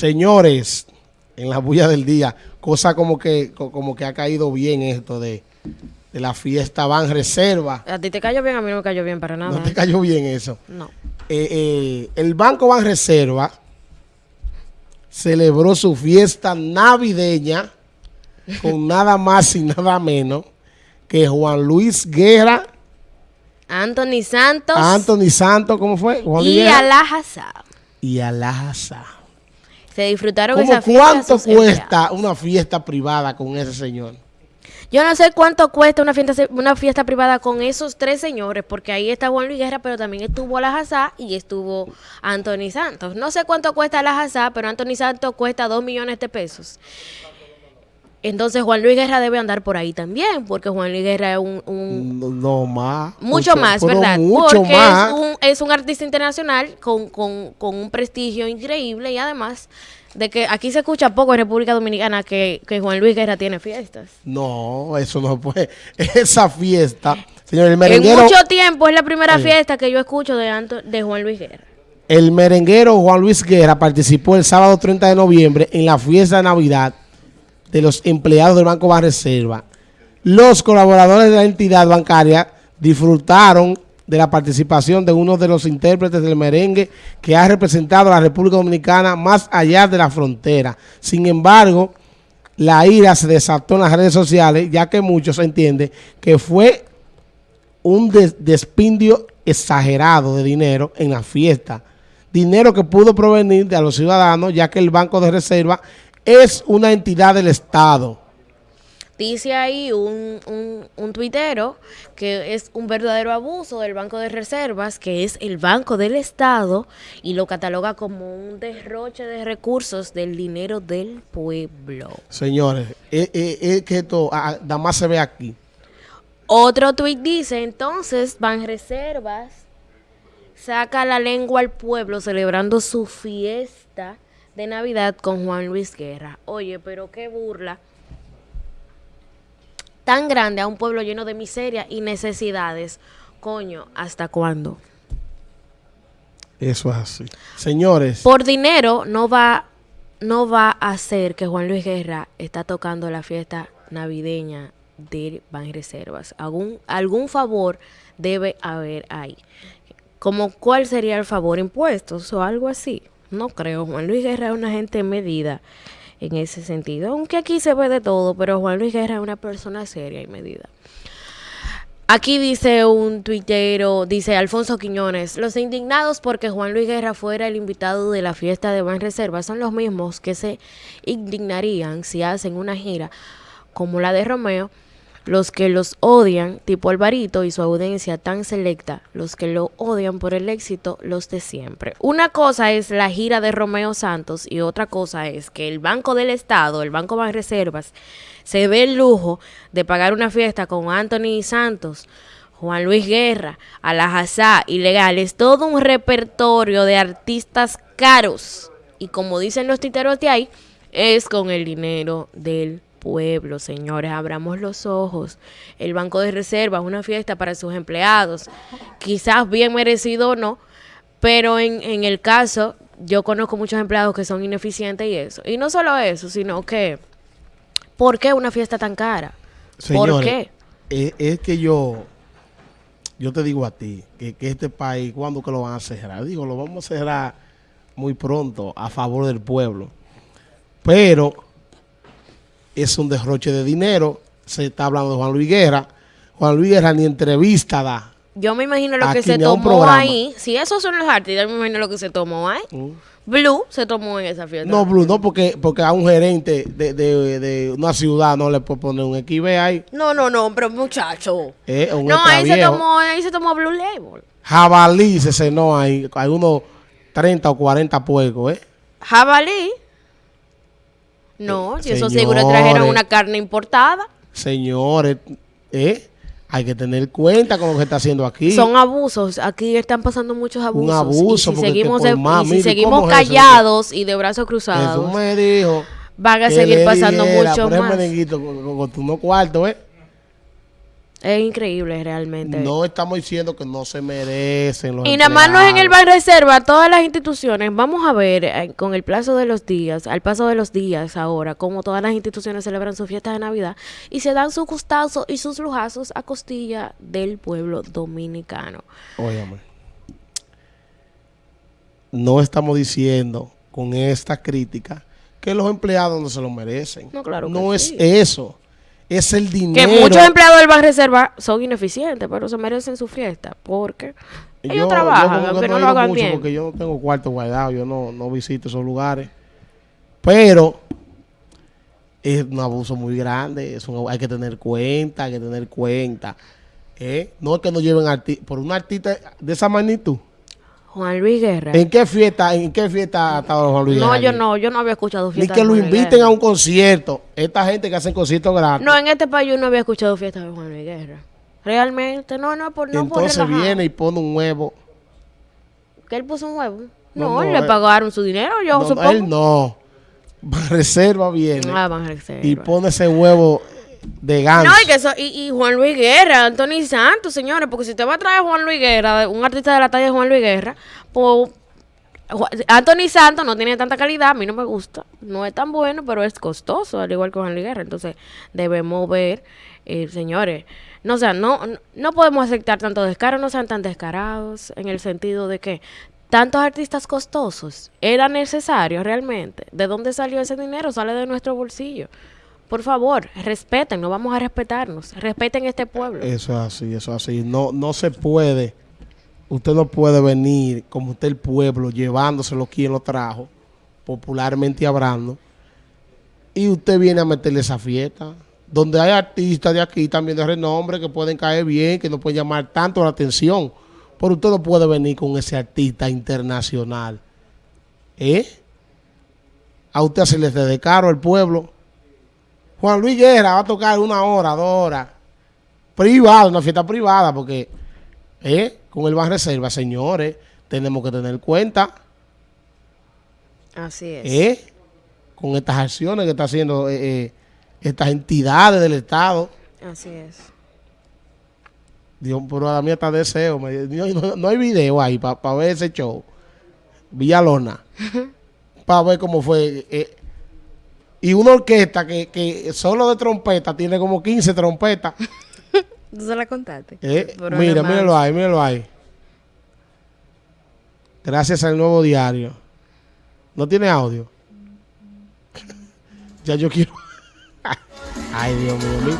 Señores, en la bulla del día, cosa como que, como que ha caído bien esto de, la fiesta Van Reserva. A ti te cayó bien, a mí no me cayó bien para nada. No te cayó bien eso. No. Eh, eh, el Banco Van Reserva celebró su fiesta navideña con nada más y nada menos que Juan Luis Guerra. Anthony Santos. Anthony Santos, ¿cómo fue? y Alajaza. Y Alajaza. Se disfrutaron esa fiesta. ¿Cuánto cuesta una fiesta privada con ese señor? Yo no sé cuánto cuesta una fiesta, una fiesta privada con esos tres señores, porque ahí está Juan Luis Guerra, pero también estuvo Alajaza y estuvo Anthony Santos. No sé cuánto cuesta Alajaza, pero Anthony Santos cuesta dos millones de pesos. Entonces Juan Luis Guerra debe andar por ahí también, porque Juan Luis Guerra es un... no, más. Mucho, más, ¿verdad? porque Es, un, es un artista internacional con, con, con, un prestigio increíble y además de que aquí se escucha poco en República Dominicana que, que Juan Luis Guerra tiene fiestas. No, eso no puede. Esa fiesta, señor, el merenguero... En mucho tiempo es la primera fiesta que yo escucho de, de Juan Luis Guerra. El merenguero Juan Luis Guerra participó el sábado 30 de noviembre en la fiesta de Navidad de los empleados del Banco Reserva. Los colaboradores de la entidad bancaria disfrutaron de la participación de uno de los intérpretes del merengue que ha representado a la República Dominicana más allá de la frontera. Sin embargo, la ira se desató en las redes sociales, ya que muchos entienden que fue un despindio exagerado de dinero en la fiesta. Dinero que pudo provenir de los ciudadanos, ya que el Banco de Reserva es una entidad del Estado. Dice ahí un, un, tuitero que es un verdadero abuso del Banco de Reservas, que es el Banco del Estado, y lo cataloga como un derroche de recursos del dinero del pueblo. Señores, es, eh, eh, eh, que esto ah, nada más se ve aquí. Otro tuit dice, entonces, Ban Reservas saca la lengua al pueblo celebrando su fiesta de Navidad con Juan Luis Guerra. Oye, pero qué burla tan grande a un pueblo lleno de miseria y necesidades. Coño, ¿hasta cuándo? Eso es así. Señores. Por dinero no va, no va a ser que Juan Luis Guerra está tocando la fiesta navideña de Banreservas. Algún, algún favor debe haber ahí. Como cuál sería el favor impuestos o algo así. No creo. Juan Luis Guerra es una gente medida en ese sentido. Aunque aquí se ve de todo, pero Juan Luis Guerra es una persona seria y medida. Aquí dice un tuitero, dice Alfonso Quiñones, los indignados porque Juan Luis Guerra fuera el invitado de la fiesta de Ban Reserva son los mismos que se indignarían si hacen una gira como la de Romeo los que los odian, tipo Alvarito y su audiencia tan selecta, los que lo odian por el éxito, los de siempre. Una cosa es la gira de Romeo Santos y otra cosa es que el Banco del Estado, el Banco de Reservas, se ve el lujo de pagar una fiesta con Anthony Santos, Juan Luis Guerra, Alajazá, Ilegales, todo un repertorio de artistas caros. Y como dicen los titeros de ahí, es con el dinero del pueblo, señores, abramos los ojos. El Banco de Reserva es una fiesta para sus empleados, quizás bien merecido o no, pero en, en el caso, yo conozco muchos empleados que son ineficientes y eso. Y no solo eso, sino que, ¿por qué una fiesta tan cara? ¿Por qué? Es, que yo, yo te digo a ti, que, que este país, ¿cuándo que lo van a cerrar? Digo, lo vamos a cerrar muy pronto a favor del pueblo. Pero es un derroche de dinero. Se está hablando de Juan Luis Guerra. Juan Luis Guerra ni entrevista da. Yo me imagino lo que se tomó ahí. Si esos son los artistas, yo me imagino lo que se tomó ahí. Mm. Blue se tomó en esa fiesta. No, Blue, no, porque, porque a un gerente de, de, de una ciudad no le puede poner un equipo ahí. No, no, no, pero muchacho. Eh, no, ahí se, tomó, ahí se tomó Blue Label. Jabalí se cenó ahí. Hay unos 30 o 40 puercos, ¿eh? Jabalí. No, si eso seguro trajeron una carne importada. Señores, ¿eh? Hay que tener cuenta con lo que está haciendo aquí. Son abusos. Aquí están pasando muchos abusos. Un abuso. Y si seguimos, si seguimos callados y de brazos cruzados. Eso me dijo. Van a seguir pasando mucho más. con, con, tu no cuarto, ¿eh? Es increíble realmente. No estamos diciendo que no se merecen los Y nada más no es en el. Ban Reserva, todas las instituciones, vamos a ver eh, con el plazo de los días, al paso de los días ahora, cómo todas las instituciones celebran su fiesta de Navidad y se dan sus gustazos y sus lujazos a costilla del pueblo dominicano. Óyame. No estamos diciendo con esta crítica que los empleados no se lo merecen. No, claro que No es eso. Es el Que dinero. muchos empleados del Ban Reserva son ineficientes, pero se merecen su fiesta porque ellos Yo- yo trabajan, como que no, he lo hagan mucho bien. Porque yo no tengo cuarto guardado, yo no, no visito esos lugares. Pero es un abuso muy grande, es un- hay que tener cuenta, hay que tener cuenta. ¿eh? No es que nos lleven arti- por un artista de esa magnitud. Juan Luis Guerra. ¿En qué fiesta, en qué fiesta ha estado Juan Luis No, Guerra yo aquí? no, yo no había escuchado Ni fiesta que de lo Juan inviten Guerra. a un concierto. Esta gente que hacen conciertos gratis. No, en este país yo no había escuchado fiesta de Juan Luis Guerra. Realmente, no, no, por, no Entonces viene y pone un huevo. Que él puso un huevo. No, No, no, le eh. pagaron su dinero, yo No, supongo. él no. Reserva viene Ah, Van Reserva. y pone ese huevo de ganso. No, y, que eso, y, y Juan Luis Guerra, Anthony Santos, señores, porque si usted va a traer a Juan Luis Guerra, un artista de la talla de Juan Luis Guerra, pues Anthony Santos no tiene tanta calidad, a mí no me gusta, no es tan bueno, pero es costoso, al igual que Juan Luis Guerra. Entonces, debemos ver, eh, señores, no, o sea, no, no- no podemos aceptar tanto descaro, no sean tan descarados, en el sentido de que tantos artistas costosos, ¿era necesario realmente? ¿De dónde salió ese dinero? Sale de nuestro bolsillo. Por favor, respeten, no vamos a respetarnos, respeten este pueblo. Eso es así, eso es así. No, no se puede. Usted no puede venir como usted el pueblo llevándoselo quien lo trajo, popularmente hablando, y usted viene a meterle esa fiesta. Donde hay artistas de aquí también de renombre que pueden caer bien, que no pueden llamar tanto la atención. Pero usted no puede venir con ese artista internacional. ¿Eh? A usted se le de caro al pueblo. Juan Luis Guerra va a tocar una hora, dos horas. Privada, una fiesta privada, porque ¿eh? con el Ban Reserva, señores, tenemos que tener cuenta Así es. ¿eh? con estas acciones que está haciendo eh, eh, estas entidades del Estado. Así es. Dios, pero a mía está deseo. me- no, no- no hay video ahí para ver ese show. Villalona. para ver cómo fue. eh, y una orquesta que, que solo de trompeta tiene como 15 trompetas. ¿Tú se la contaste? Eh, mira, míralo ahí, míralo ahí. Gracias al nuevo diario. ¿No tiene audio? ya yo quiero. Ay, Dios mío.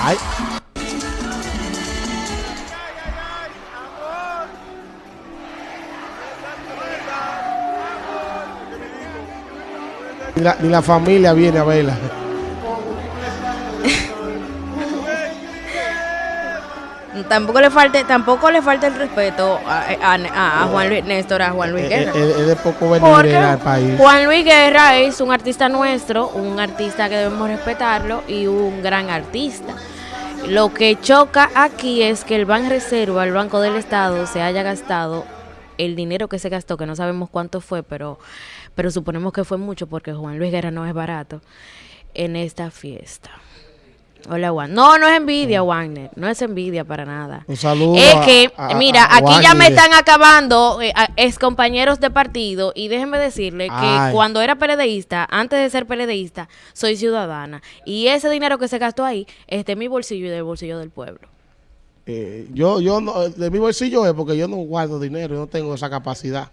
Ay. Ni la, ni la familia viene a verla. Tampoco le falte, tampoco le falta el respeto a, a- a- a Juan Luis Néstor, a Juan Luis Es, Guerra. es- es de poco venir Porque al país. Juan Luis Guerra es un artista nuestro, un artista que debemos respetarlo y un gran artista. Lo que choca aquí es que el Ban Reserva, el Banco del Estado, se haya gastado el dinero que se gastó, que no sabemos cuánto fue, pero, pero suponemos que fue mucho porque Juan Luis Guerra no es barato, en esta fiesta. Hola, Juan. No, no es envidia, Wagner. No es envidia para nada. Un saludo. Es que, a- mira, a aquí ya me están acabando eh, ex compañeros de partido y déjenme decirle que cuando era PLDista, antes de ser PLDista, soy ciudadana. Y ese dinero que se gastó ahí es de mi bolsillo y del bolsillo del pueblo. Eh, yo, yo no, de mi bolsillo es porque yo no guardo dinero, yo no tengo esa capacidad.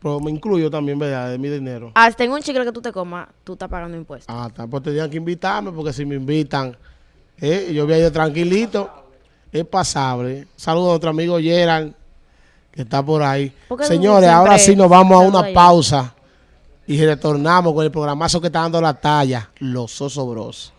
Pero me incluyo también, ¿verdad? De mi dinero. Hasta en un chicle que tú te comas, tú estás pagando impuestos. Ah, está, pues tenían que invitarme porque si me invitan, eh, yo voy a ir tranquilito, es pasable. Saludos a nuestro amigo Gerald, que está por ahí. Señores, ahora sí nos vamos a una pausa y retornamos con el programazo que está dando la talla, Los Osobros.